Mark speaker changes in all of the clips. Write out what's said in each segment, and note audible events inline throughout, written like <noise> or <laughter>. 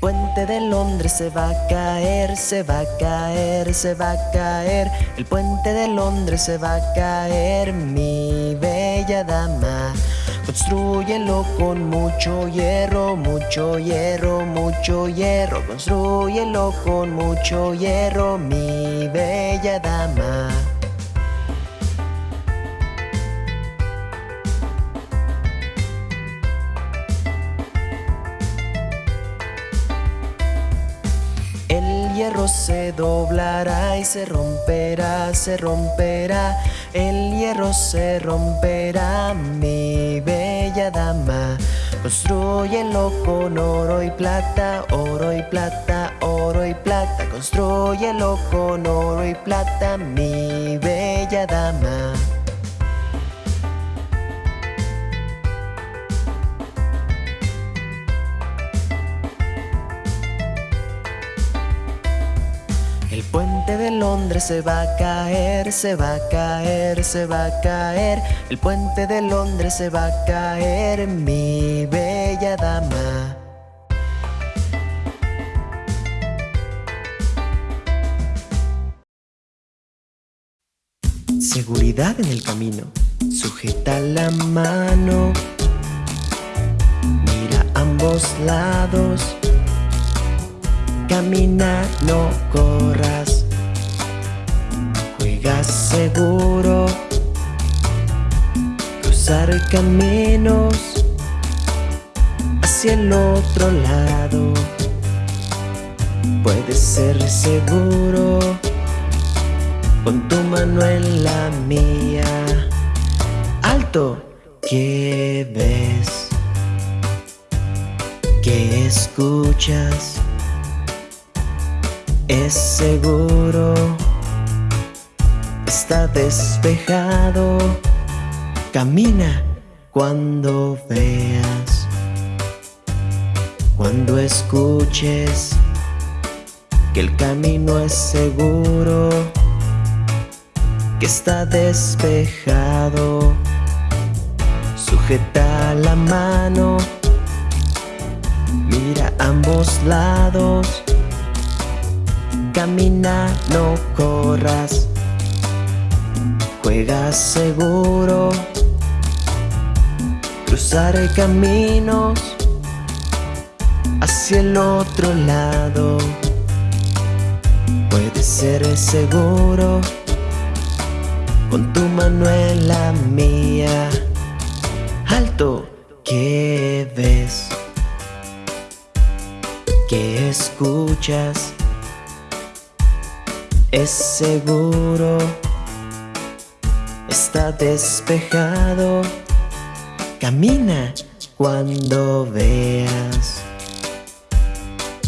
Speaker 1: puente de Londres se va a caer, se va a caer, se va a caer. El puente de Londres se va a caer, mi bella dama. Construyelo con mucho hierro, mucho hierro, mucho hierro. Construyelo con mucho hierro, mi bella dama. Se doblará y se romperá, se romperá. El hierro se romperá, mi bella dama. Construyelo con oro y plata, oro y plata, oro y plata. Construyelo con oro y plata, mi bella dama. De Londres se va a caer, se va a caer, se va a caer. El puente de Londres se va a caer, mi bella dama. Seguridad en el camino. Sujeta la mano. Mira ambos lados. Camina, no corras. Seguro. Cruzar caminos hacia el otro lado. Puedes ser seguro con tu mano en la mía. Alto, ¿qué ves? ¿Qué escuchas? Es seguro, está despejado. Camina cuando veas, cuando escuches que el camino es seguro, que está despejado. Sujeta la mano, mira ambos lados. Camina, no corras. Seguro. Cruzar caminos hacia el otro lado. Puedes ser seguro con tu mano en la mía. Alto, ¿qué ves? ¿Qué escuchas? Es seguro, está despejado. Camina cuando veas,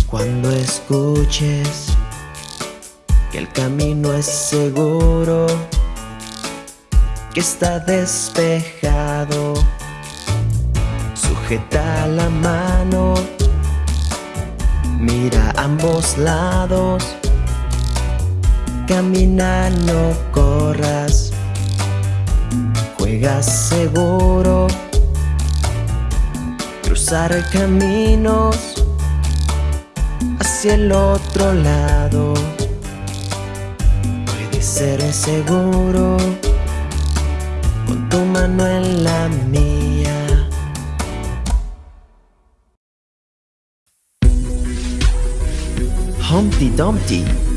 Speaker 1: cuando escuches que el camino es seguro, que está despejado. Sujeta la mano, mira ambos lados. Camina, no corras. Seguro. Cruzar caminos hacia el otro lado. Puedes ser seguro con tu mano en la mía. Humpty Dumpty.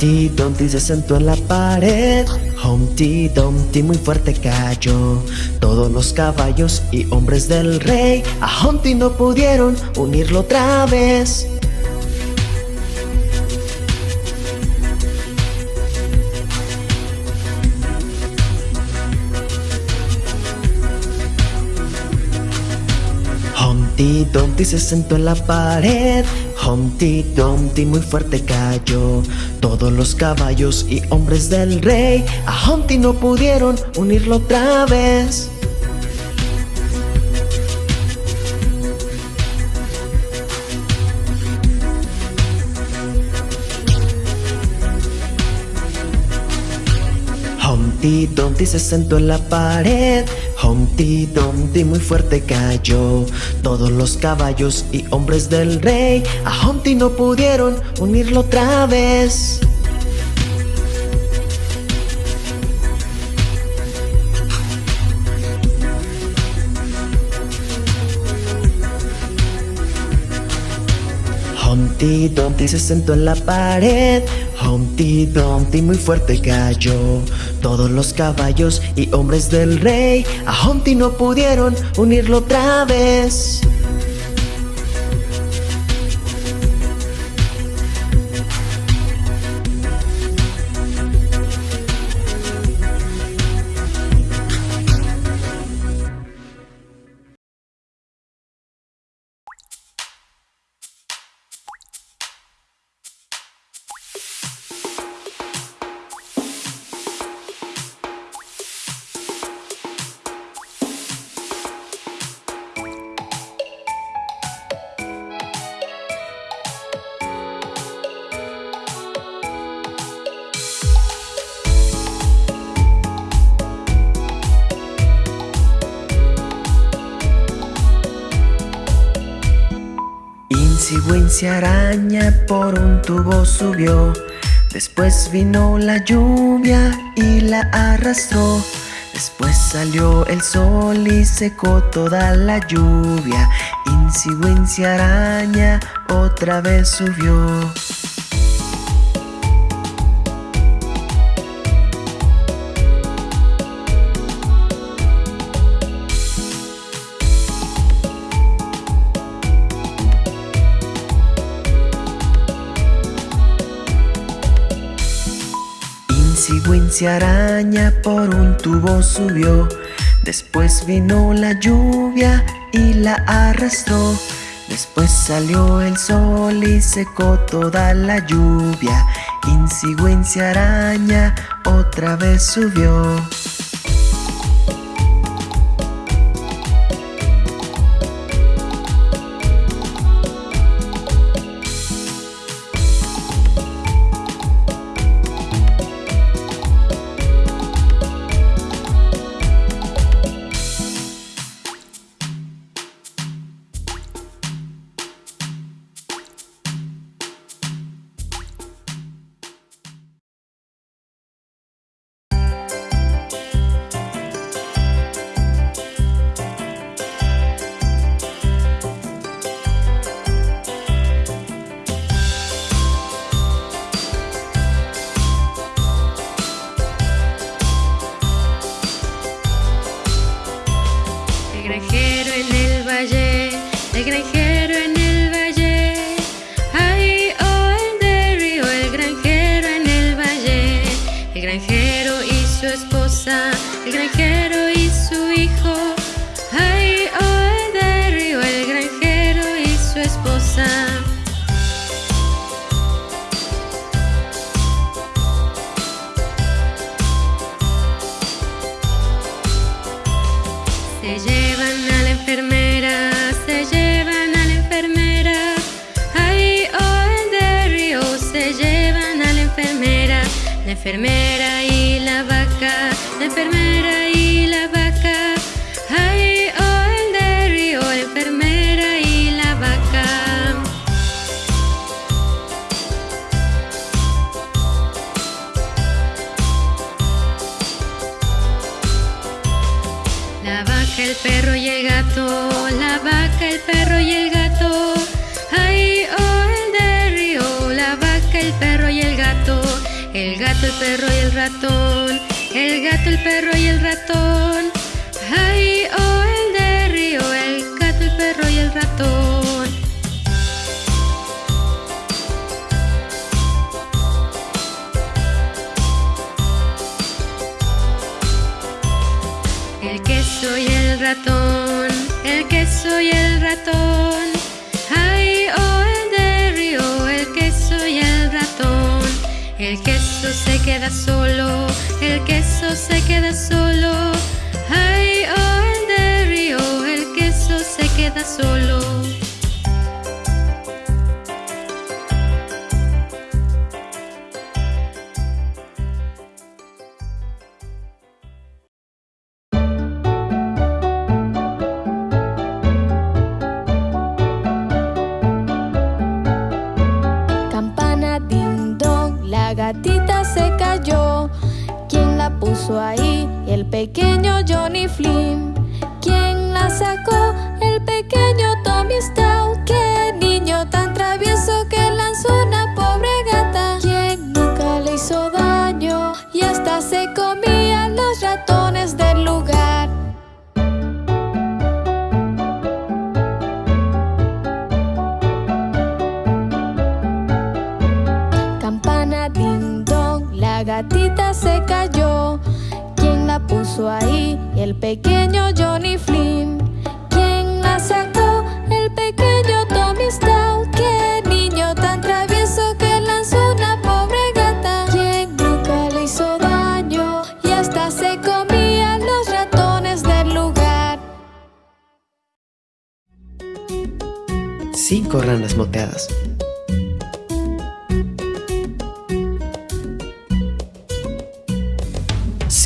Speaker 1: Humpty Dumpty se sentó en la pared. Humpty Dumpty muy fuerte cayó. Todos los caballos y hombres del rey A Humpty no pudieron unirlo otra vez. Humpty Dumpty se sentó en la pared. Humpty Dumpty muy fuerte cayó todos los caballos y hombres del rey. A Humpty no pudieron unirlo otra vez. Humpty Dumpty se sentó en la pared. Humpty Dumpty muy fuerte cayó. Todos los caballos y hombres del rey A Humpty no pudieron unirlo otra vez Humpty Dumpty se sentó en la pared. Humpty Dumpty muy fuerte cayó. Todos los caballos y hombres del rey A Humpty no pudieron unirlo otra vez Wincy araña por un tubo subió. Después vino la lluvia y la arrastró. Después salió el sol y secó toda la lluvia. Wincy araña otra vez subió Wincy araña por un tubo subió. Después vino la lluvia y la arrastró. Después salió el sol y secó toda la lluvia. Wincy araña otra vez subió
Speaker 2: gato, el perro y el ratón. Ay, oh, el de río, el gato, el perro y el ratón. El queso y el ratón, el queso y el ratón. Ay, oh, el de río, el queso y el ratón. El queso se queda solo, el queso se queda solo. Ay, oh, el de río, el queso se queda solo.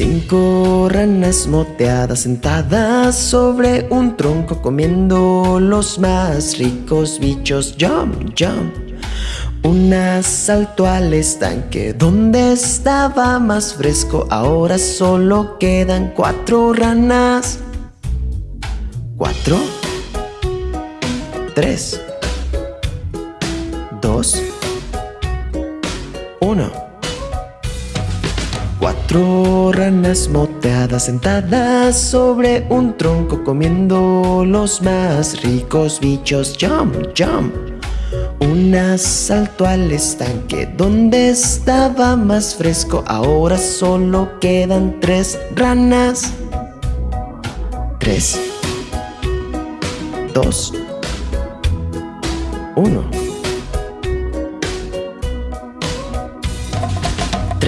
Speaker 1: Cinco ranas moteadas sentadas sobre un tronco comiendo los más ricos bichos. Jump, jump. Una saltó al estanque donde estaba más fresco. Ahora solo quedan cuatro ranas. Cuatro. Tres. Dos. Uno. Cuatro ranas moteadas sentadas sobre un tronco comiendo los más ricos bichos. Jump, jump. Una saltó al estanque donde estaba más fresco. Ahora solo quedan tres ranas. Tres. Dos. Uno.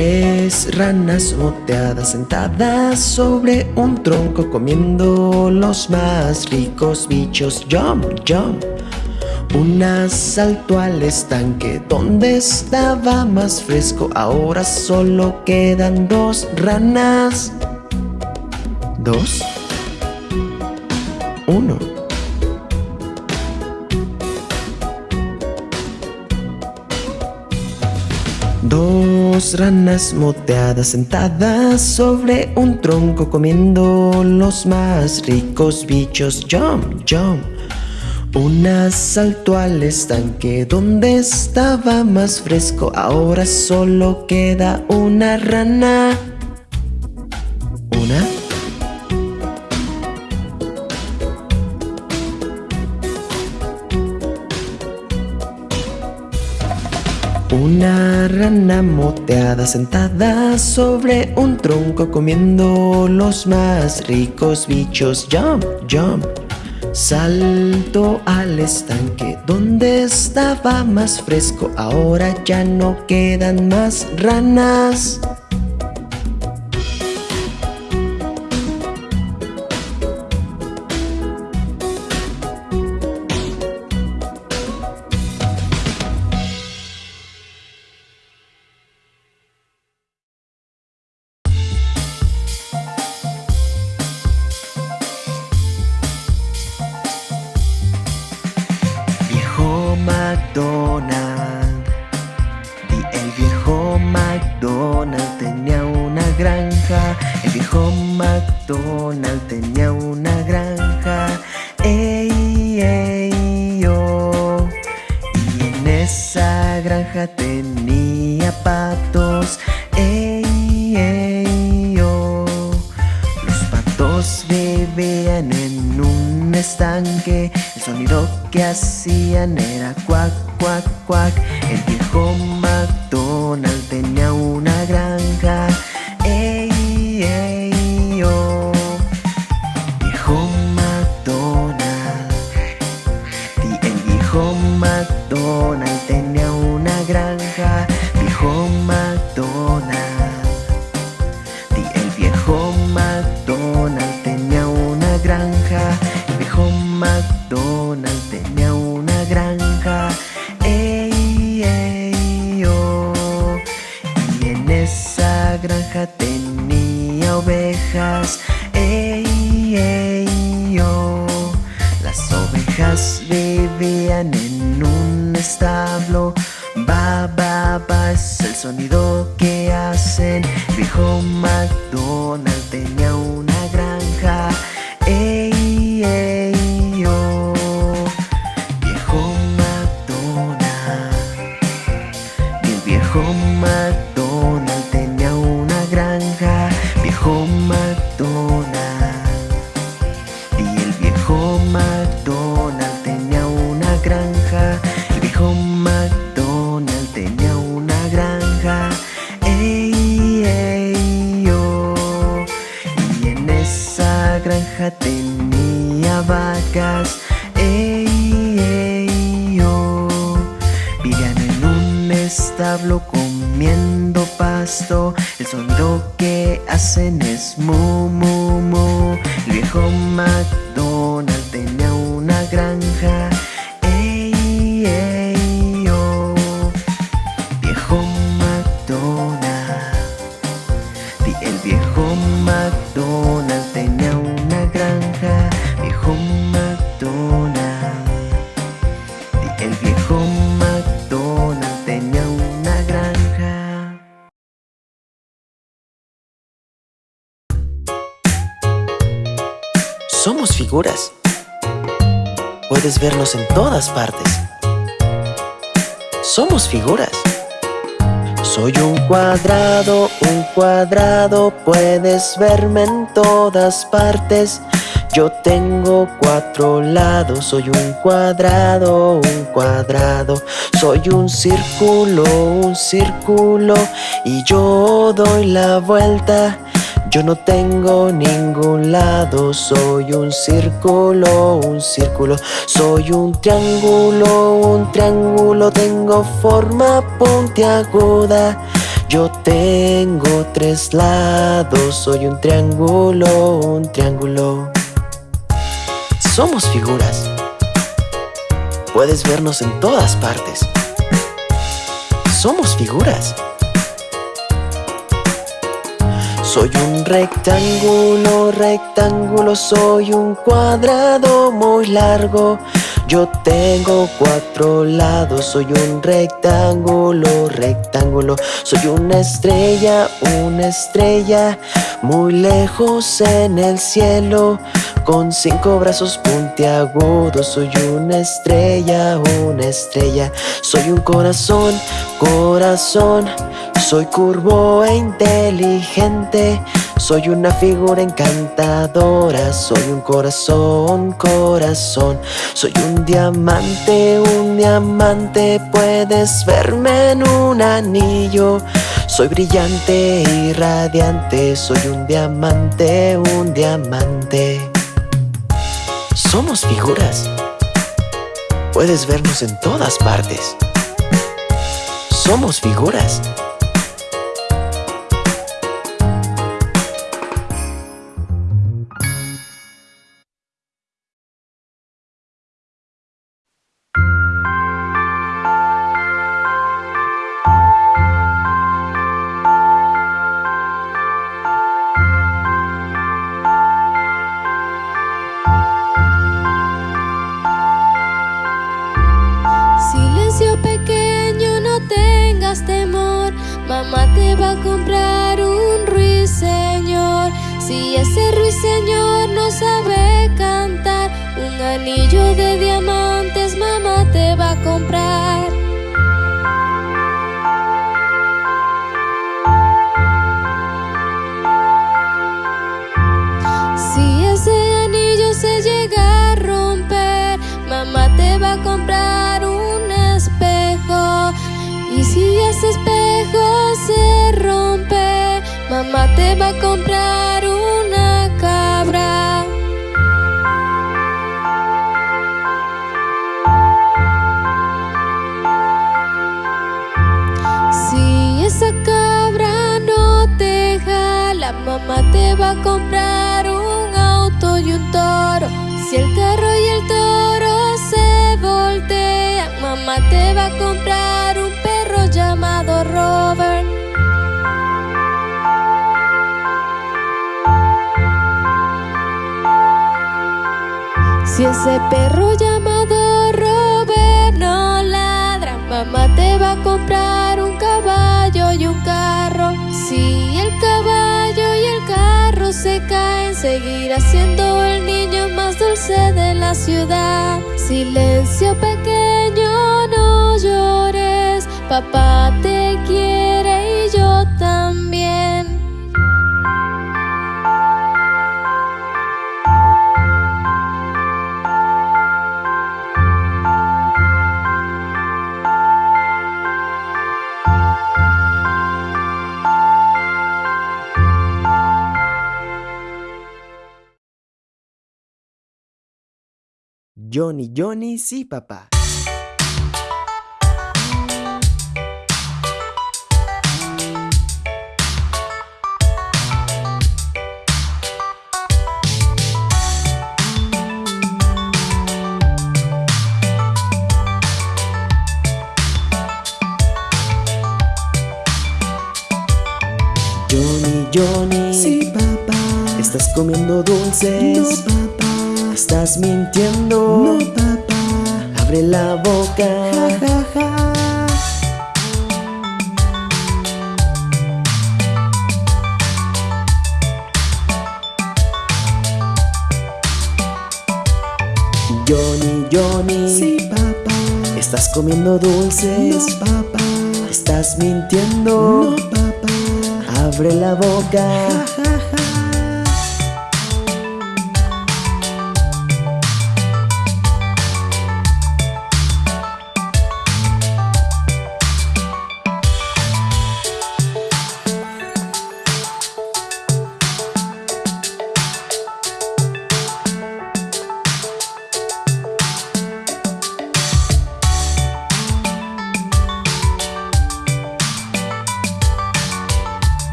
Speaker 1: Tres ranas moteadas sentadas sobre un tronco comiendo los más ricos bichos. Jump, jump. Una saltó al estanque donde estaba más fresco. Ahora solo quedan dos ranas. Dos. Uno. Dos ranas moteadas sentadas sobre un tronco comiendo los más ricos bichos. Jump, jump. Una saltó al estanque donde estaba más fresco. Ahora solo queda una rana. Una rana moteada sentada sobre un tronco comiendo los más ricos bichos. Jump, jump. Salto al estanque donde estaba más fresco. Ahora ya no quedan más ranas. Ovejas. Ey, ey. Las ovejas vivían en un establo Ba, ba, ba es el sonido que hacen. viejo McDonald tenía una Soy un cuadrado, un cuadrado, puedes verme en todas partes. Yo tengo cuatro lados, soy un cuadrado, un cuadrado. Soy un círculo, un círculo, y yo doy la vuelta. Yo no tengo ningún lado, soy un círculo, un círculo. Soy un triángulo, un triángulo, tengo forma puntiaguda. Yo tengo tres lados, soy un triángulo, un triángulo. Somos figuras. Puedes vernos en todas partes. Somos figuras. Soy un rectángulo, rectángulo, soy un cuadrado muy largo. Yo tengo cuatro lados, soy un rectángulo, rectángulo. Soy una estrella, una estrella, muy lejos en el cielo. Con cinco brazos puntiagudos, soy una estrella, una estrella. Soy un corazón, corazón. Soy curvo e inteligente. Soy una figura encantadora. Soy un corazón, corazón. Soy un diamante, un diamante. Puedes verme en un anillo. Soy brillante y radiante. Soy un diamante, un diamante. Somos figuras. Puedes vernos en todas partes. Somos figuras.
Speaker 3: Mamá te va a comprar un ruiseñor. Si ese ruiseñor no sabe cantar, un anillo de diamantes mamá te va a comprar. Mamá te va a comprar una cabra. Si esa cabra no te jala, mamá te va a comprar un auto y un toro. Si el ese perro llamado Robert no ladra, mamá te va a comprar un caballo y un carro. Si el caballo y el carro se caen, seguirá siendo el niño más dulce de la ciudad. Silencio pequeño, no llores, papá te quiere
Speaker 1: Johnny, Johnny, sí, papá. Johnny, Johnny.
Speaker 4: Sí, papá.
Speaker 1: ¿Estás comiendo dulces?
Speaker 4: No, papá.
Speaker 1: ¿Estás mintiendo?
Speaker 4: No, papá.
Speaker 1: Abre la boca.
Speaker 4: Ja, ja, ja.
Speaker 1: Johnny, Johnny.
Speaker 4: Sí, papá.
Speaker 1: ¿Estás comiendo dulces?
Speaker 4: No, papá.
Speaker 1: ¿Estás mintiendo?
Speaker 4: No, papá.
Speaker 1: Abre la boca.
Speaker 4: Ja, ja,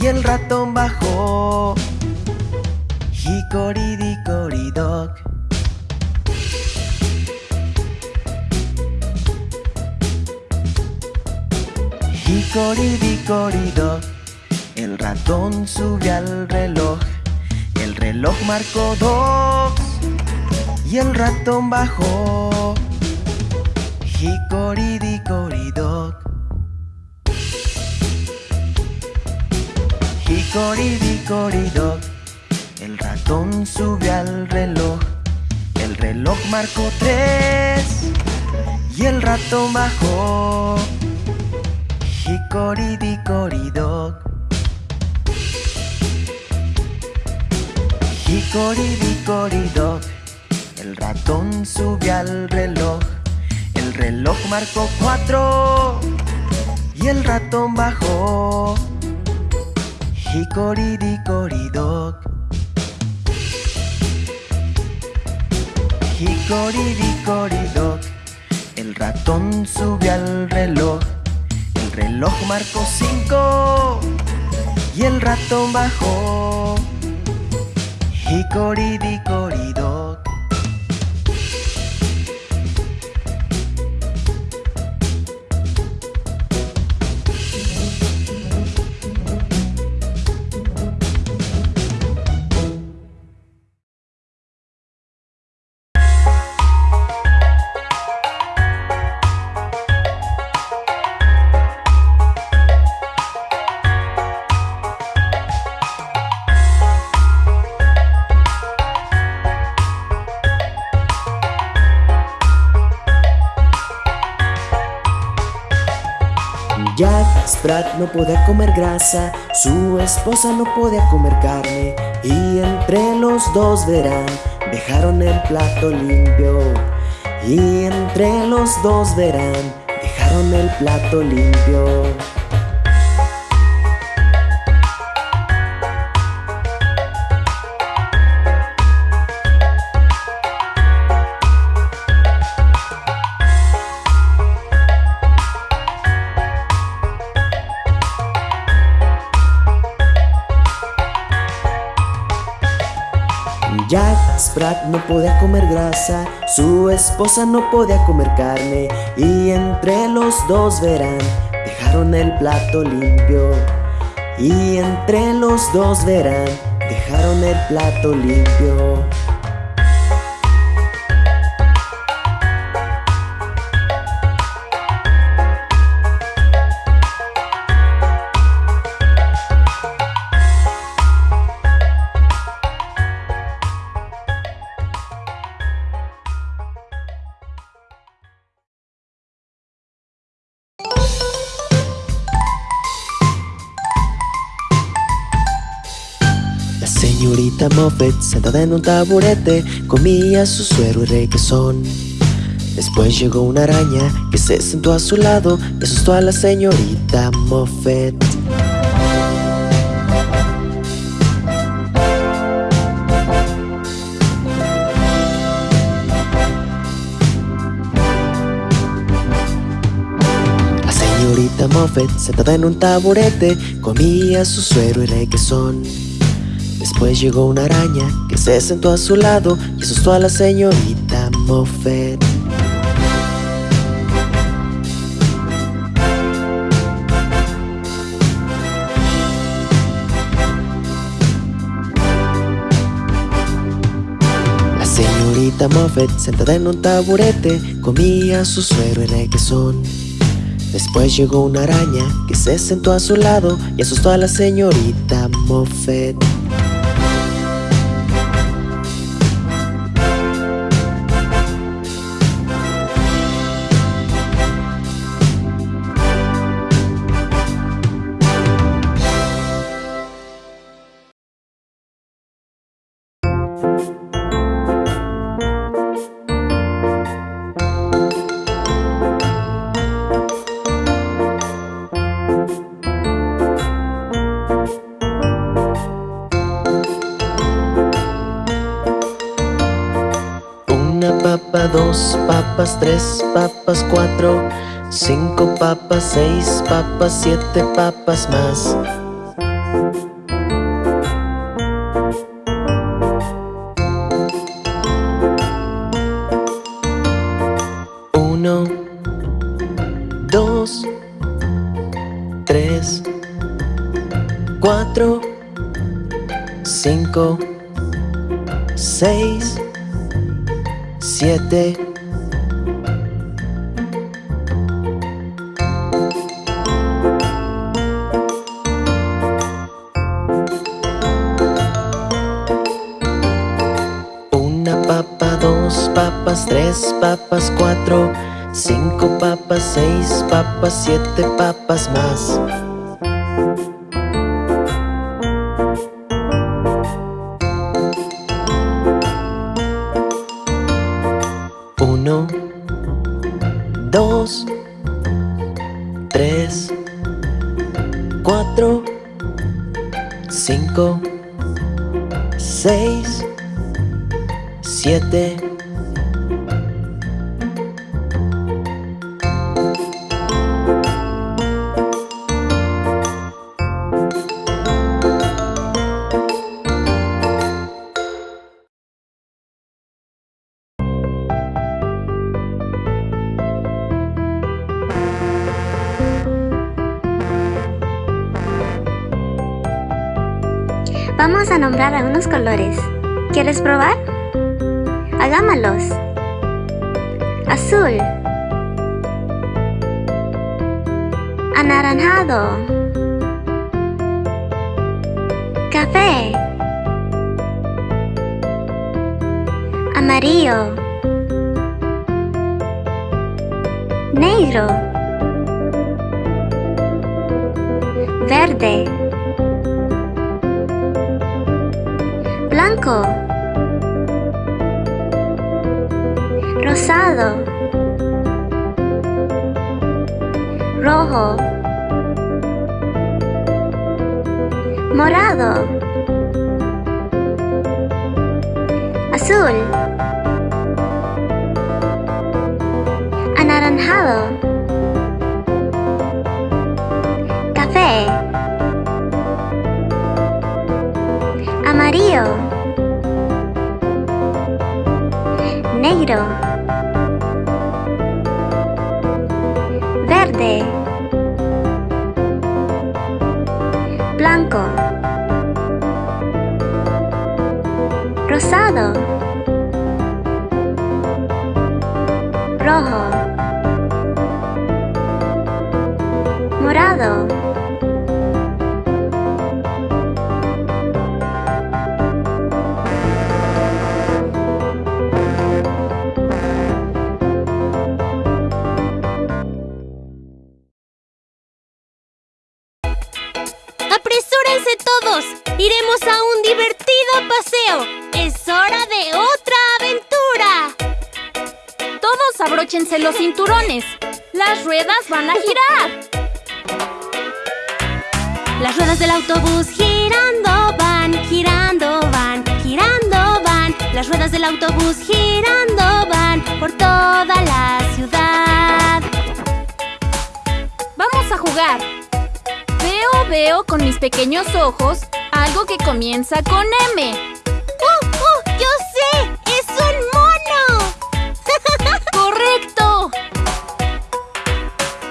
Speaker 1: y el ratón bajó. Hicoridicoridoc. Hicoridicoridoc, el ratón subió al reloj. El reloj marcó dos y el ratón bajó. Hicoridicoridoc. Hicoridicoridoc. El ratón subió al reloj. El reloj marcó tres y el ratón bajó. Hicoridicoridoc. Hicoridicoridoc. El ratón subió al reloj. El reloj marcó cuatro y el ratón bajó. Hicoridicoridoc. Hicoridicoridoc. El ratón subió al reloj. El reloj marcó cinco y el ratón bajó. Hicoridicoridoc. Jack Sprat no podía comer grasa, su esposa no podía comer carne y entre los dos verán, dejaron el plato limpio y entre los dos verán, dejaron el plato limpio. No podía comer grasa, su esposa no podía comer carne y entre los dos verán, dejaron el plato limpio. Y entre los dos verán, dejaron el plato limpio. Moffat, sentada en un taburete, comía su suero y requesón. Después llegó una araña que se sentó a su lado y asustó a la señorita Moffat. La señorita Moffat, sentada en un taburete, comía su suero y requesón. Después llegó una araña que se sentó a su lado y asustó a la señorita Moffat. La señorita Moffat, sentada en un taburete, comía su suero y requesón. Después llegó una araña que se sentó a su lado y asustó a la señorita Moffat. Seis papas, siete papas más. Uno, dos, tres, cuatro, cinco, seis, siete. Papas, siete papas más. Uno, dos, tres, cuatro, cinco, seis, siete.
Speaker 5: Blanco. Rosado. Rojo. Morado.
Speaker 6: Pequeños ojos algo que comienza con M.
Speaker 7: ¡Uh, uh! ¡Yo sé! ¡Es un mono! <laughs>
Speaker 6: ¡Correcto!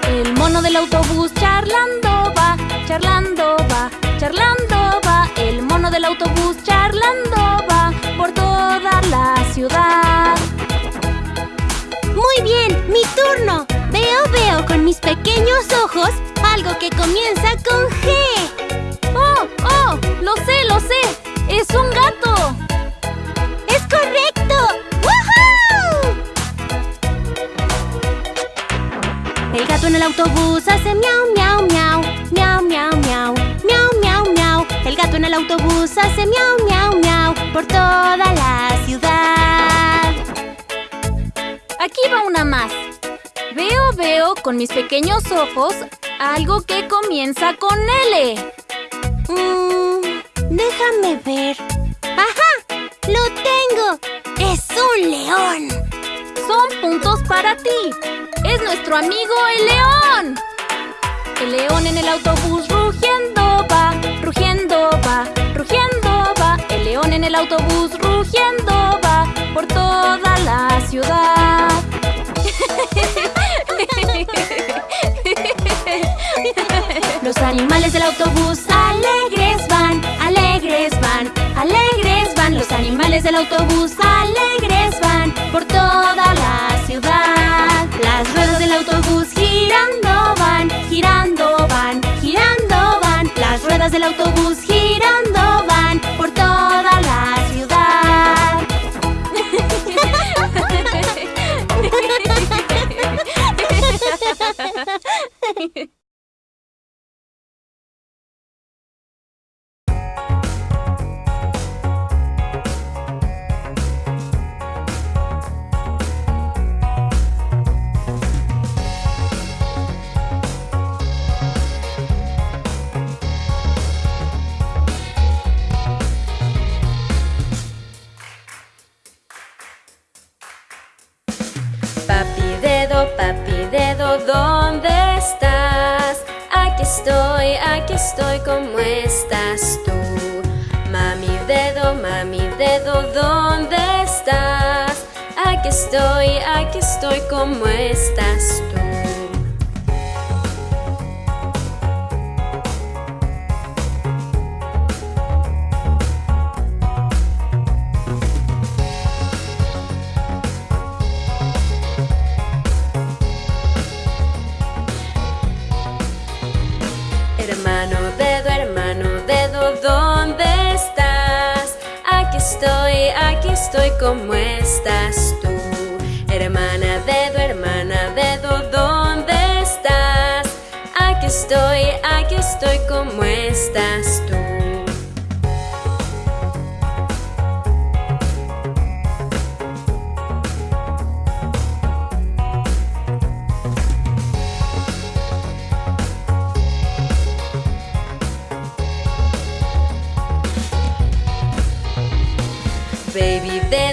Speaker 6: El mono del autobús charlando va, charlando va, charlando va. El mono del autobús charlando va por toda la ciudad.
Speaker 7: Muy bien, mi turno. Veo, veo con mis pequeños ojos algo que comienza con autobús hace miau, miau, miau, miau, miau, miau, miau, miau, miau. El gato en el autobús hace miau, miau, miau por toda la ciudad.
Speaker 6: Aquí va una más. Veo, veo con mis pequeños ojos algo que comienza con L.
Speaker 7: Mm, déjame ver. ¡Ajá! ¡Lo tengo! ¡Es un león!
Speaker 6: Son puntos para ti. Es nuestro amigo el león. El león en el autobús rugiendo va, rugiendo va, rugiendo va. El león en el autobús rugiendo va por toda la ciudad.
Speaker 7: Los animales del autobús alegres van, alegres van, alegres van. Los animales del autobús alegres autobús girando van por toda la ciudad. <laughs>
Speaker 2: ¿dónde estás? Aquí estoy, aquí estoy, ¿cómo estás tú? Mami dedo, mami dedo, ¿dónde estás? Aquí estoy, aquí estoy, ¿cómo estás tú? Estoy, ¿cómo estás tú? Hermana dedo, hermana dedo, ¿dónde estás? Aquí estoy, aquí estoy, ¿cómo estás tú?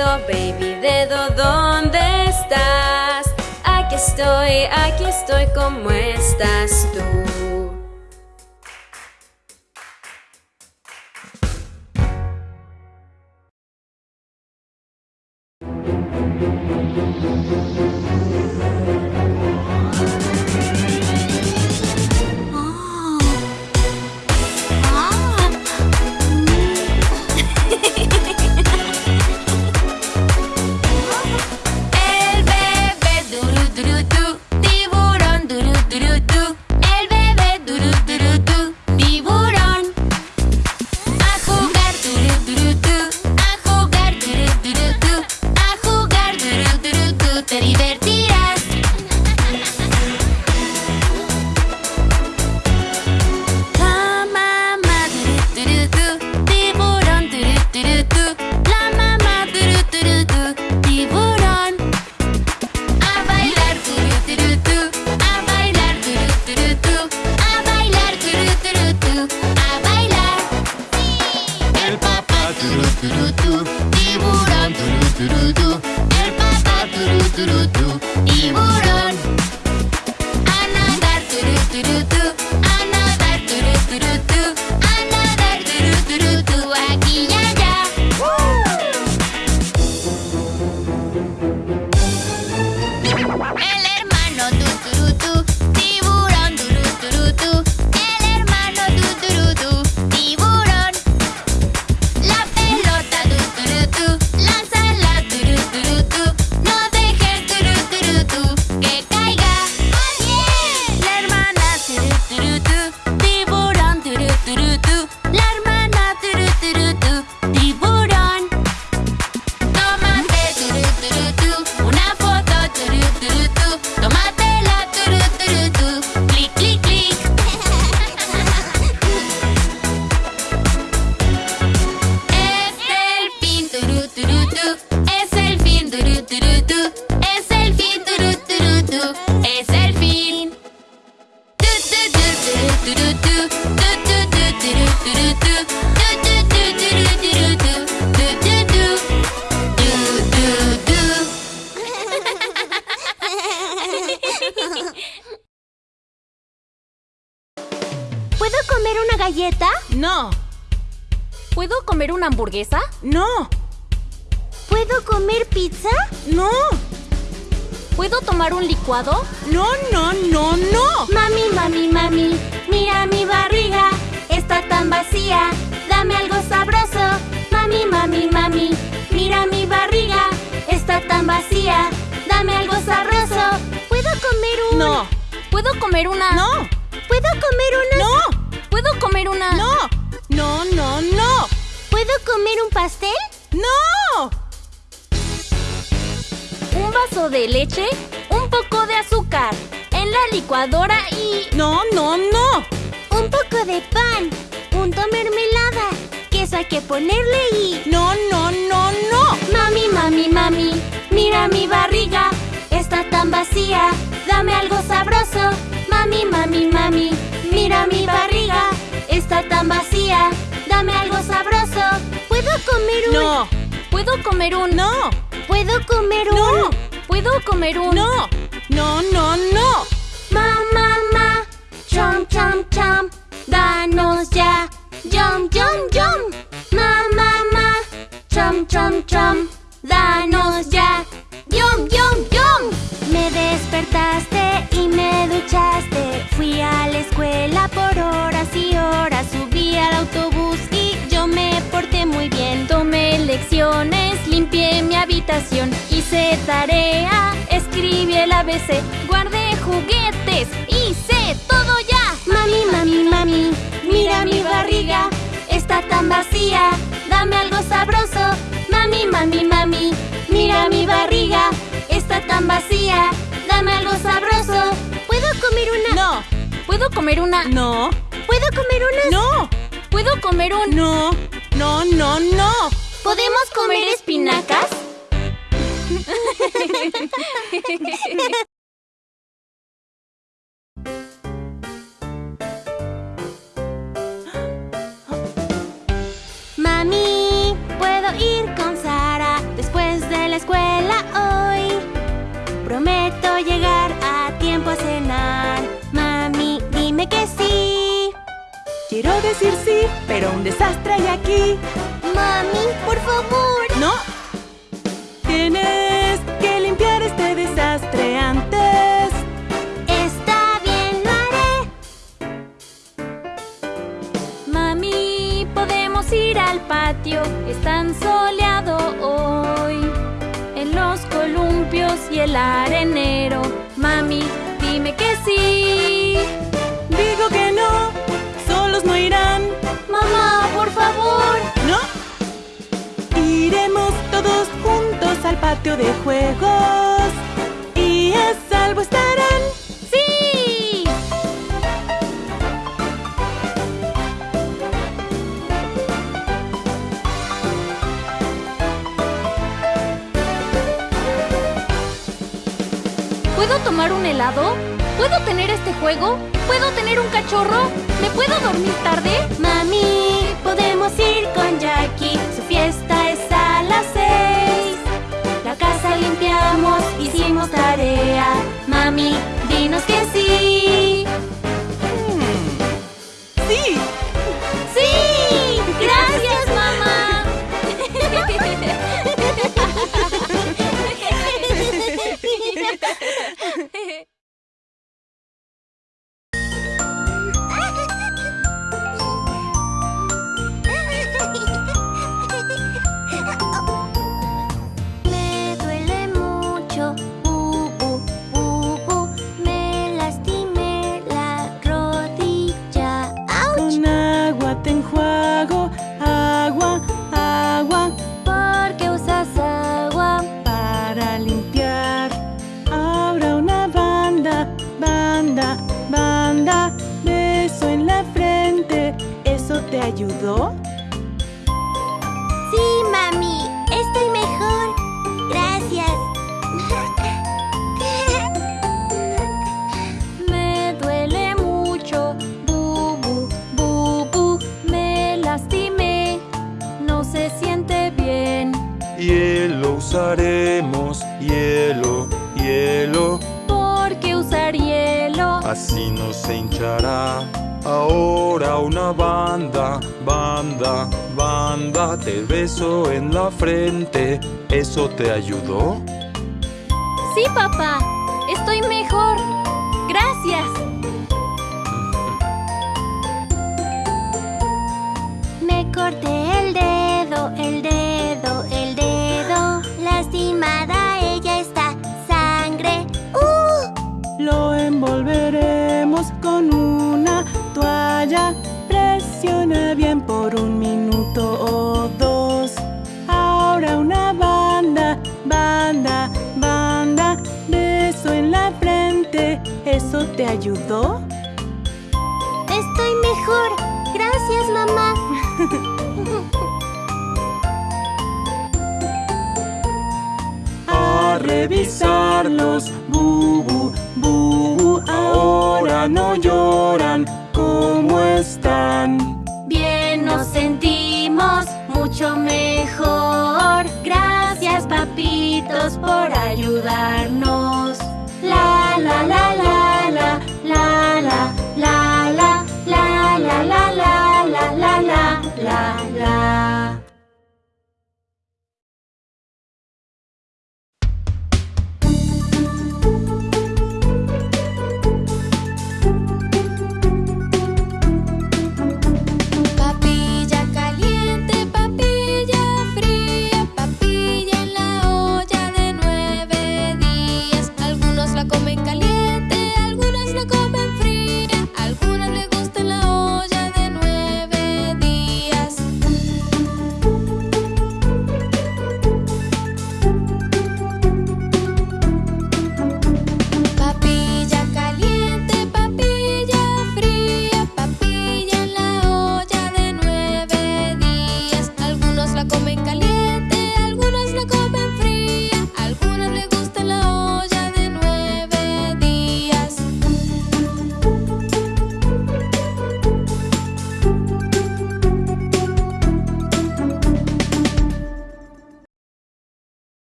Speaker 2: Dedo, baby dedo, ¿dónde estás? Aquí estoy, aquí estoy, ¿cómo estás tú?
Speaker 7: Dame algo sabroso. ¿Puedo comer un...
Speaker 8: No,
Speaker 6: ¿Puedo comer una?
Speaker 8: no,
Speaker 7: ¿Puedo comer una...
Speaker 8: no,
Speaker 6: ¿Puedo comer una?
Speaker 8: no, no, no, no,
Speaker 7: ¿Puedo comer un pastel?
Speaker 8: no.
Speaker 6: Un vaso de leche, un poco de azúcar, en la licuadora y...
Speaker 8: No, no, no.
Speaker 7: Un poco de pan, punto mermelada, queso hay que ponerle y...
Speaker 8: No, no, no, no.
Speaker 7: Mami, mami, mami, mira mi barriga, está tan vacía, dame algo sabroso. Mami, mami, mami, mira mi barriga, está tan vacía, dame algo sabroso. ¿Puedo comer un...
Speaker 8: No,
Speaker 6: ¿Puedo comer un?
Speaker 8: no,
Speaker 7: ¿Puedo comer un...
Speaker 8: no,
Speaker 6: ¿Puedo comer un?
Speaker 8: no, no, no, no.
Speaker 7: Ma, ma, ma, chom, chom, chom, danos ya, yum, yum, yum. Ma, ma, ma, chom, chom, chom, danos ya, yum, yum, yum. Me despertaste y me duchaste, fui a la escuela por horas y horas, subí al autobús y yo me porté muy bien.
Speaker 6: Tomé lecciones, limpié mi habitación, hice tarea, escribí el ABC, guardé juguetes, hice todo ya.
Speaker 7: Mami, mami, mami, mira mi barriga, está tan vacía, dame algo sabroso. Mami, mami, mami, mira mi barriga, está tan vacía, dame algo sabroso. ¿Puedo comer una?
Speaker 8: No,
Speaker 6: ¿Puedo comer una?
Speaker 8: no,
Speaker 7: ¿Puedo comer una?
Speaker 8: no,
Speaker 6: ¿Puedo comer un?
Speaker 8: no, no, no, no.
Speaker 7: ¿Podemos comer espinacas? <laughs> Mami, ¿puedo ir con Sara después de la escuela hoy? Prometo llegar a tiempo a cenar. Mami, dime que sí.
Speaker 8: Quiero decir sí, pero un desastre hay aquí.
Speaker 7: Mami, por favor.
Speaker 6: Y el arenero. Mami, dime que sí.
Speaker 8: Digo que no, solos no irán.
Speaker 7: Mamá, por favor.
Speaker 8: No. Iremos todos juntos al patio de juegos.
Speaker 6: Tomar un helado? ¿Puedo tener este juego? ¿Puedo tener un cachorro? ¿Me puedo dormir tarde?
Speaker 7: Mami, podemos ir con Jackie. Su fiesta es a las seis. La casa limpiamos, hicimos tarea. Mami, dinos que. Sí.
Speaker 8: Te ayudó?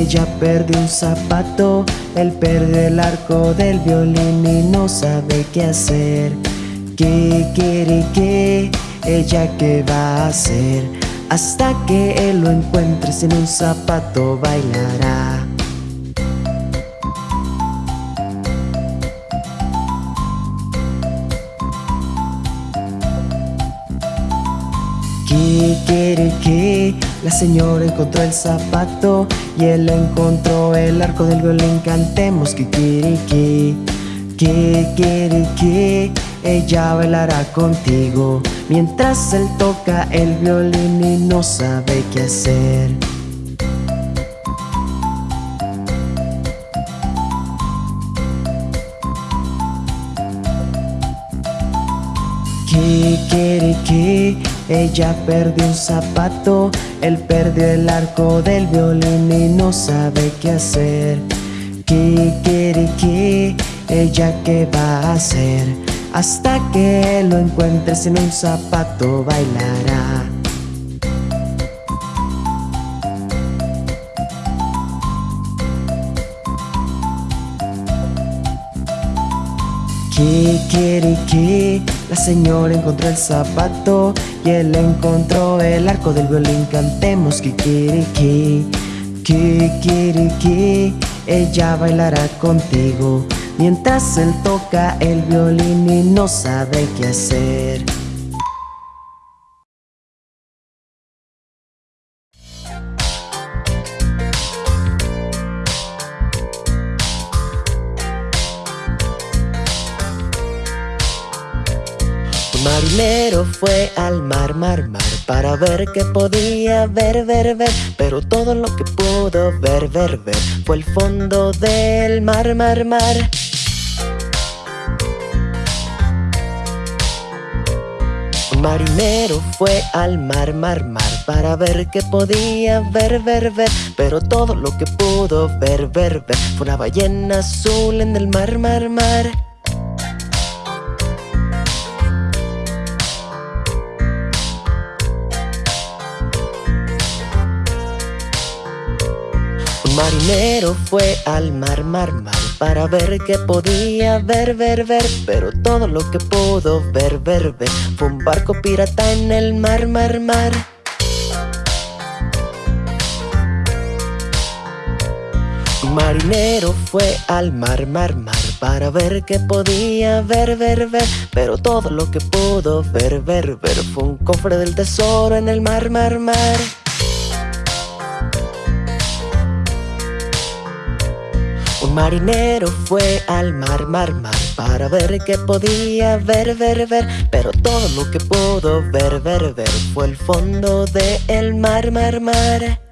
Speaker 5: Ella
Speaker 1: perdió un zapato, él perdió el arco del violín y no sabe qué hacer. Kikiriki, ella qué va a hacer, hasta que él lo encuentre sin un zapato bailará. La señora encontró el zapato y él encontró el arco del violín. Cantemos Kikiriki, Kikiriki, ella bailará contigo mientras él toca el violín y no sabe qué hacer. Kikiriki, ella perdió un zapato, él perdió el arco del violín y no sabe qué hacer. Kikiriki, ella qué va a hacer, hasta que lo encuentre sin un zapato bailará. Kikiriki, la señora encontró el zapato y él encontró el arco del violín. Cantemos Kikiriki, Kikiriki, ella bailará contigo mientras él toca el violín y no sabe qué hacer. Marinero fue al mar, mar, mar Para ver qué podía ver, ver, ver. Pero todo lo que pudo ver, ver, ver Fue el fondo del mar, mar, mar. Marinero fue al mar, mar, mar Para ver qué podía ver, ver, ver. Pero todo lo que pudo ver, ver, ver Fue una ballena azul en el mar, mar, mar marinero fue al mar, mar, mar Para ver qué podía ver, ver, ver. Pero todo lo que pudo ver, ver, ver Fue un barco pirata en el mar, mar, mar. Marinero fue al mar, mar, mar Para ver qué podía ver, ver, ver. Pero todo lo que pudo ver, ver, ver Fue un cofre del tesoro en el mar, mar, mar Marinero fue al mar, mar, mar Para ver qué podía ver, ver, ver. Pero todo lo que pudo ver, ver, ver Fue el fondo del mar, mar, mar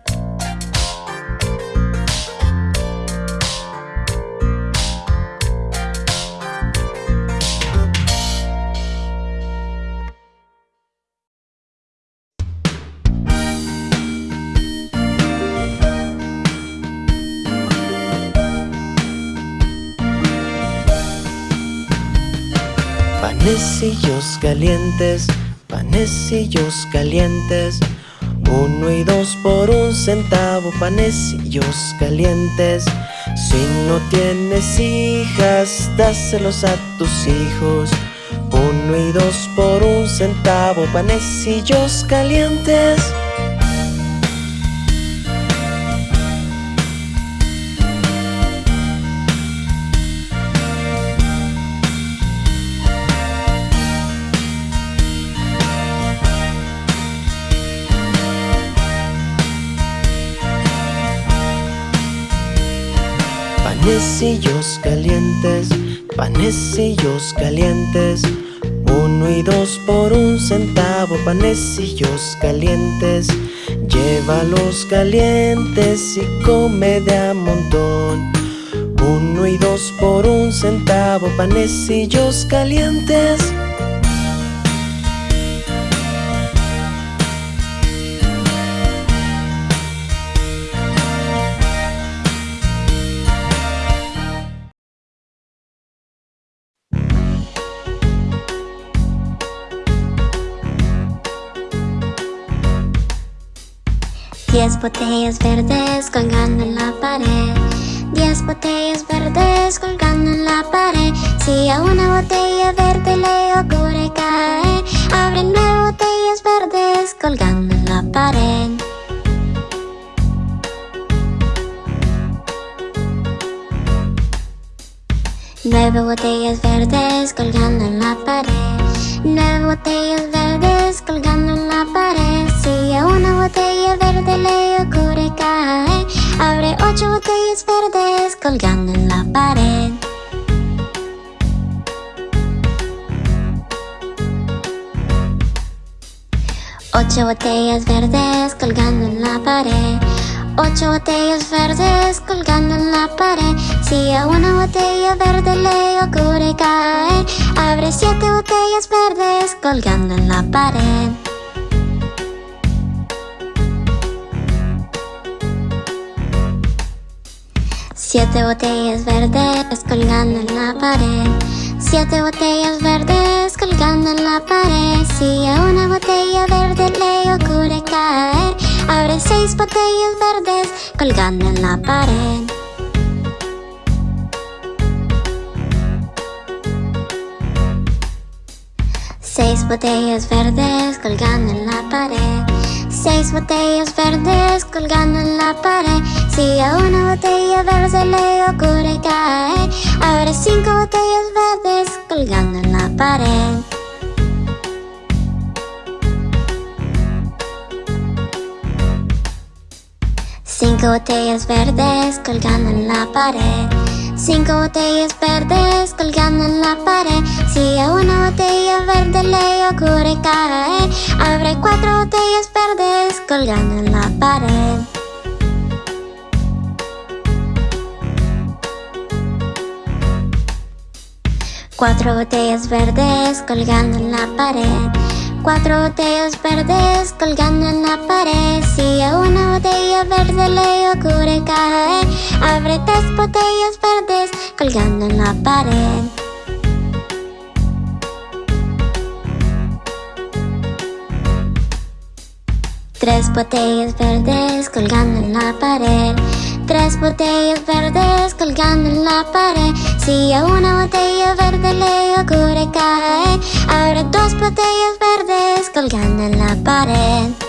Speaker 1: Panecillos calientes, panecillos calientes Uno y dos por un centavo, panecillos calientes. Si no tienes hijas, dáselos a tus hijos. Uno y dos por un centavo, panecillos calientes Panecillos calientes, panecillos calientes Uno y dos por un centavo, panecillos calientes Llévalos calientes y come de a montón. Uno y dos por un centavo, panecillos calientes
Speaker 5: Diez botellas verdes colgando en la pared. Diez botellas verdes colgando en la pared. Si a una botella verde le ocurre caer Abre nueve botellas verdes colgando en la pared. Nueve botellas verdes colgando en la pared Nueve botellas verdes colgando en la pared. Si a una botella verde le ocurre caer Abre ocho botellas verdes colgando en la pared. Ocho botellas verdes colgando en la pared Ocho botellas verdes colgando en la pared. Si a una botella verde le ocurre caer Abre siete botellas verdes colgando en la pared. Siete botellas verdes colgando en la pared. Siete botellas verdes colgando en la pared. Si a una botella verde le ocurre caer Abre seis botellas verdes colgando en la pared. Seis botellas verdes colgando en la pared. Seis botellas verdes colgando en la pared. Si a una botella verde le ocurre caer Abre cinco botellas verdes colgando en la pared Cinco botellas verdes colgando en la pared. Cinco botellas verdes colgando en la pared. Si a una botella verde le ocurre caer Abre cuatro botellas verdes colgando en la pared. Cuatro botellas verdes colgando en la pared Cuatro botellas verdes colgando en la pared. Si a una botella verde le ocurre caer Abre tres botellas verdes colgando en la pared. Tres botellas verdes colgando en la pared tres botellas verdes colgando en la pared. Si a una botella verde le ocurre caer, habrá dos botellas verdes colgando en la pared.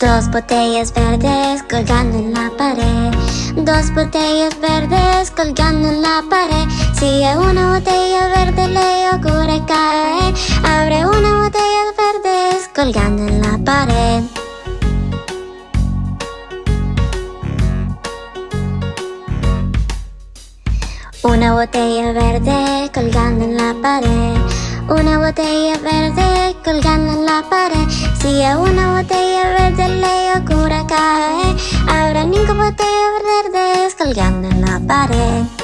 Speaker 5: Dos botellas verdes colgando en la pared. Dos botellas verdes colgando en la pared. Si a una botella verde le ocurre caer, abre una botella verdes colgando en la pared. Una botella verde colgando en la pared. Una botella verde colgando en la pared. Si a una botella verde le ocurre caer, habrá cinco botellas verdes colgando en la pared.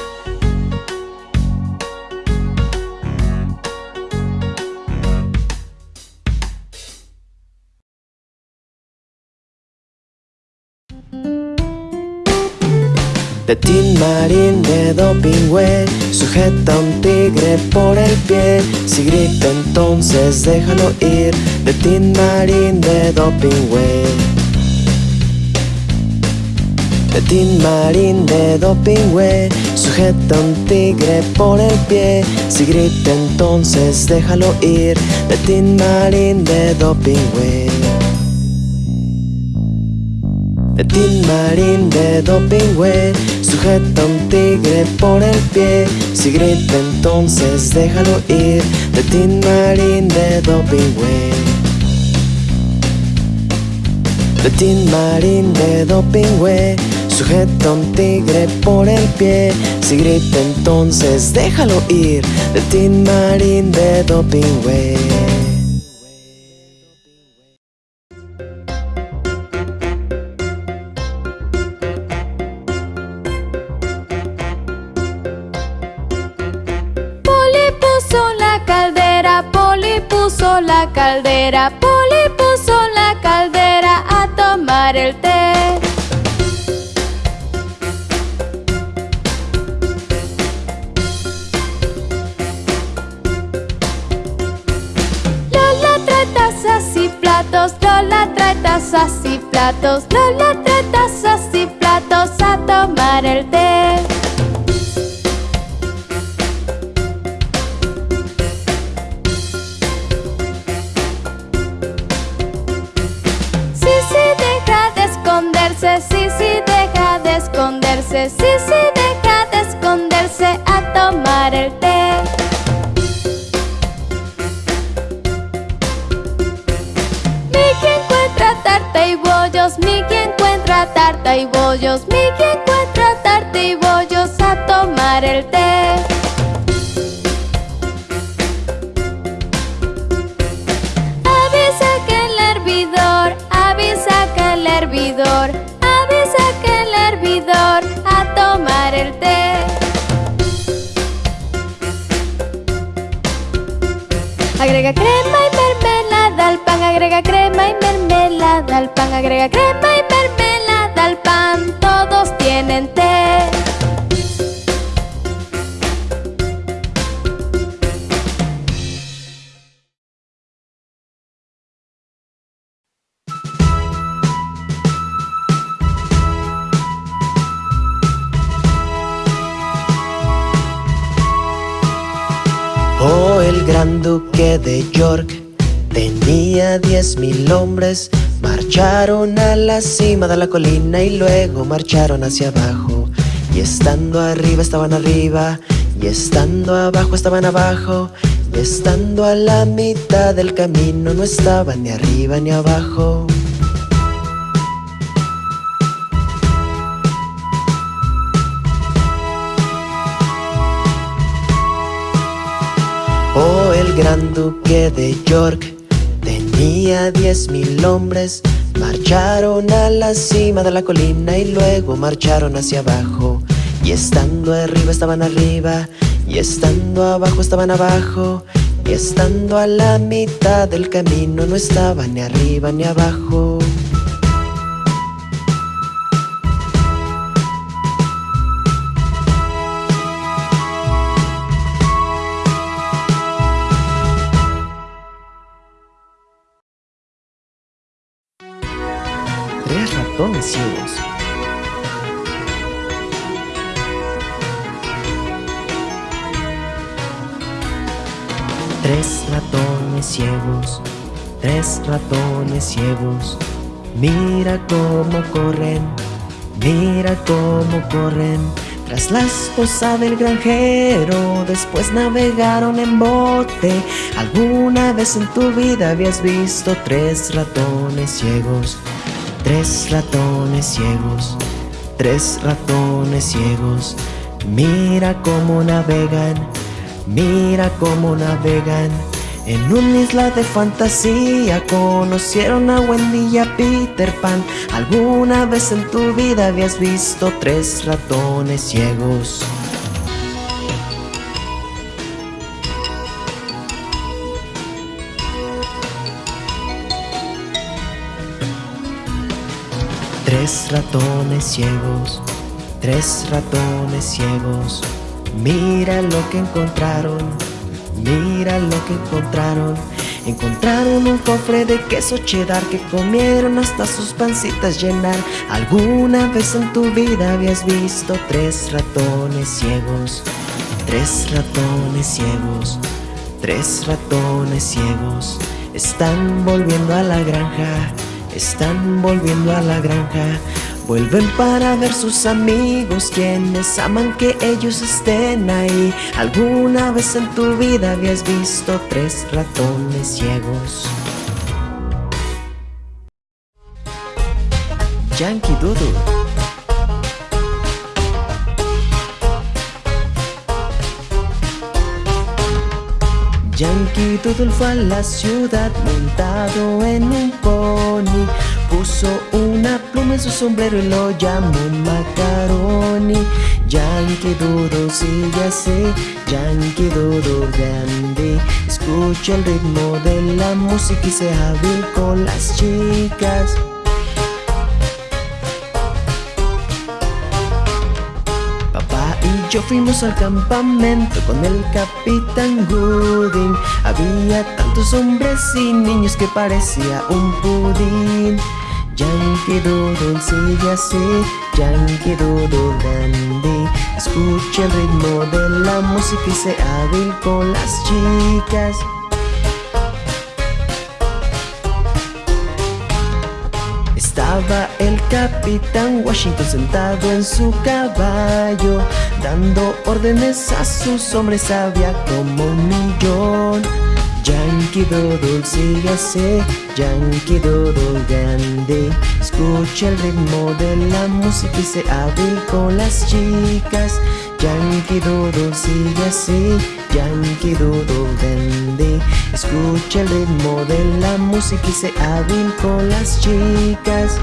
Speaker 1: De Tin Marín de Dopingüe Sujeta a un tigre por el pie. Si grita entonces déjalo ir. De Tin Marín de Dopingüe De Tin Marín de Dopingüe Sujeta a un tigre por el pie. Si grita entonces déjalo ir. De Tin Marín de Dopingüe Tin Marín de Dopingüe Sujeta un tigre por el pie. Si grita entonces déjalo ir Tin Marín de Dopingüe. Tin Marín de Dopingüe Sujeta un tigre por el pie. Si grita entonces déjalo ir Tin Marín de Dopingüe
Speaker 3: caldera, Poli puso la caldera a tomar el té. Lola trae tazas y platos, Lola trae tazas y platos, Lola trae tazas y platos a tomar el té.
Speaker 1: se cima de la colina y luego marcharon hacia abajo. Y estando arriba estaban arriba, y estando abajo estaban abajo, y estando a la mitad del camino no estaban ni arriba ni abajo. Oh, el gran duque de York tenía diez mil hombres. Marcharon a la cima de la colina y luego marcharon hacia abajo. Y estando arriba estaban arriba, y estando abajo estaban abajo, y estando a la mitad del camino no estaban ni arriba ni abajo. Tres ratones ciegos, tres ratones ciegos. Mira cómo corren, mira cómo corren. Tras la esposa del granjero, después navegaron en bote. ¿Alguna vez en tu vida habías visto tres ratones ciegos? Tres ratones ciegos, tres ratones ciegos. Mira cómo navegan, mira cómo navegan. En una isla de fantasía conocieron a Wendy y a Peter Pan. ¿Alguna vez en tu vida habías visto tres ratones ciegos? Tres ratones ciegos, tres ratones ciegos. Mira lo que encontraron, mira lo que encontraron. Encontraron un cofre de queso cheddar que comieron hasta sus pancitas llenar. ¿Alguna vez en tu vida habías visto tres ratones ciegos? Tres ratones ciegos, tres ratones ciegos. Están volviendo a la granja, están volviendo a la granja. Vuelven para ver sus amigos quienes aman que ellos estén ahí. ¿Alguna vez en tu vida habías visto tres ratones ciegos? Yankee Doodle Yankee Doodle fue a la ciudad montado en un pony. Puso una pluma en su sombrero y lo llamó Macaroni. Yankee Doodle sigue así, Yankee Doodle grande. Escucha el ritmo de la música y sea hábil con las chicas yo fuimos al campamento con el capitán Gooding. Había tantos hombres y niños que parecía un pudín. Yankee Doodle sigue así, Yankee Doodle dandy Escucha el ritmo de la música y sea hábil con las chicas Estaba el capitán Washington sentado en su caballo Dando órdenes a sus hombres había como un millón. Yankee Doodle sigue así, Yankee Doodle grande. Escucha el ritmo de la música y sé hábil con las chicas. Yankee Doodle sigue así, Yankee Doodle grande. Escucha el ritmo de la música y sé hábil con las chicas